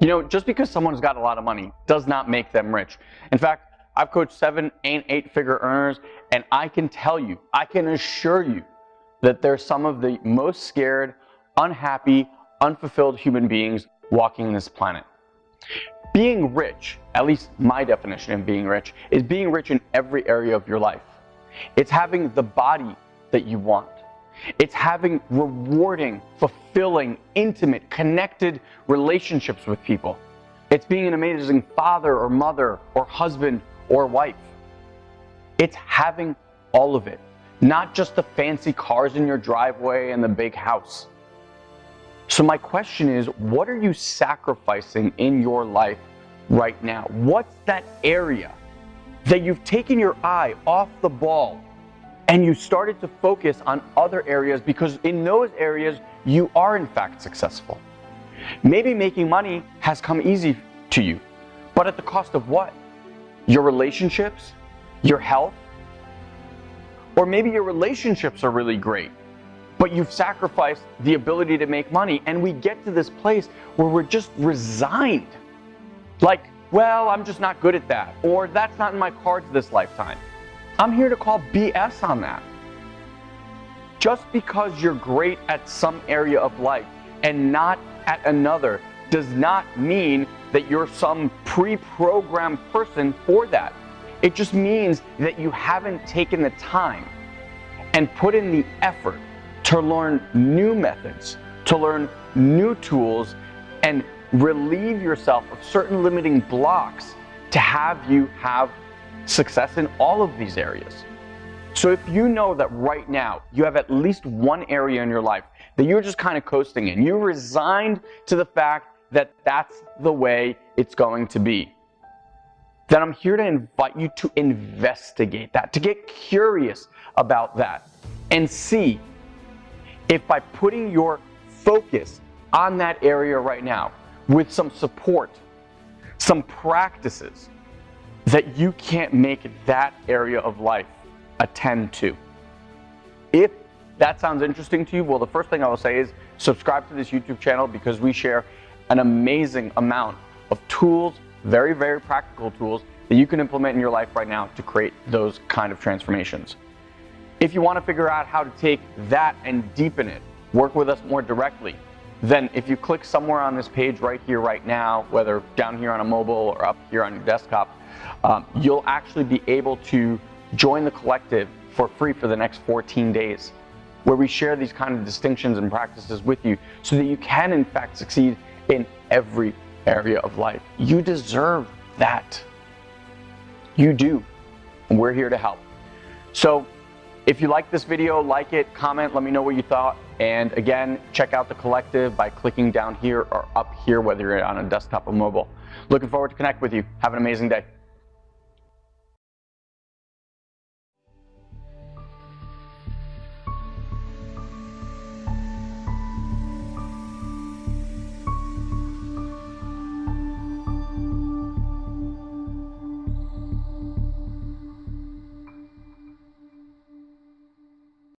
You know, just because someone's got a lot of money does not make them rich. In fact, I've coached seven and eight figure earners, and I can tell you, I can assure you that they're some of the most scared, unhappy, unfulfilled human beings walking this planet. Being rich, at least my definition of being rich, is being rich in every area of your life. It's having the body that you want. It's having rewarding, fulfilling, intimate, connected relationships with people. It's being an amazing father or mother or husband or wife. It's having all of it, not just the fancy cars in your driveway and the big house. So, my question is what are you sacrificing in your life right now? What's that area that you've taken your eye off the ball and you started to focus on other areas because in those areas you are in fact successful. Maybe making money has come easy to you, but at the cost of what? Your relationships? Your health? Or maybe your relationships are really great, but you've sacrificed the ability to make money, and we get to this place where we're just resigned. Like, well, I'm just not good at that, or that's not in my cards this lifetime. I'm here to call BS on that. Just because you're great at some area of life and not at another does not mean that you're some pre programmed person for that. It just means that you haven't taken the time and put in the effort to learn new methods, to learn new tools, and relieve yourself of certain limiting blocks to have you have success in all of these areas. So if you know that right now you have at least one area in your life that you're just kind of coasting in, you're resigned to the fact that that's the way it's going to be, then I'm here to invite you to investigate that, to get curious about that and see if by putting your focus on that area right now with some support, some practices, that you can't make that area of life attend to. If that sounds interesting to you, well, the first thing I will say is subscribe to this YouTube channel because we share an amazing amount of tools, very, very practical tools that you can implement in your life right now to create those kind of transformations. If you want to figure out how to take that and deepen it, work with us more directly, then if you click somewhere on this page right here, right now, whether down here on a mobile or up here on your desktop, um, you'll actually be able to join the collective for free for the next 14 days, where we share these kind of distinctions and practices with you so that you can, in fact, succeed in every area of life. You deserve that. You do. And we're here to help. So, if you like this video, like it, comment, let me know what you thought. And again, check out the collective by clicking down here or up here, whether you're on a desktop or mobile. Looking forward to connect with you. Have an amazing day.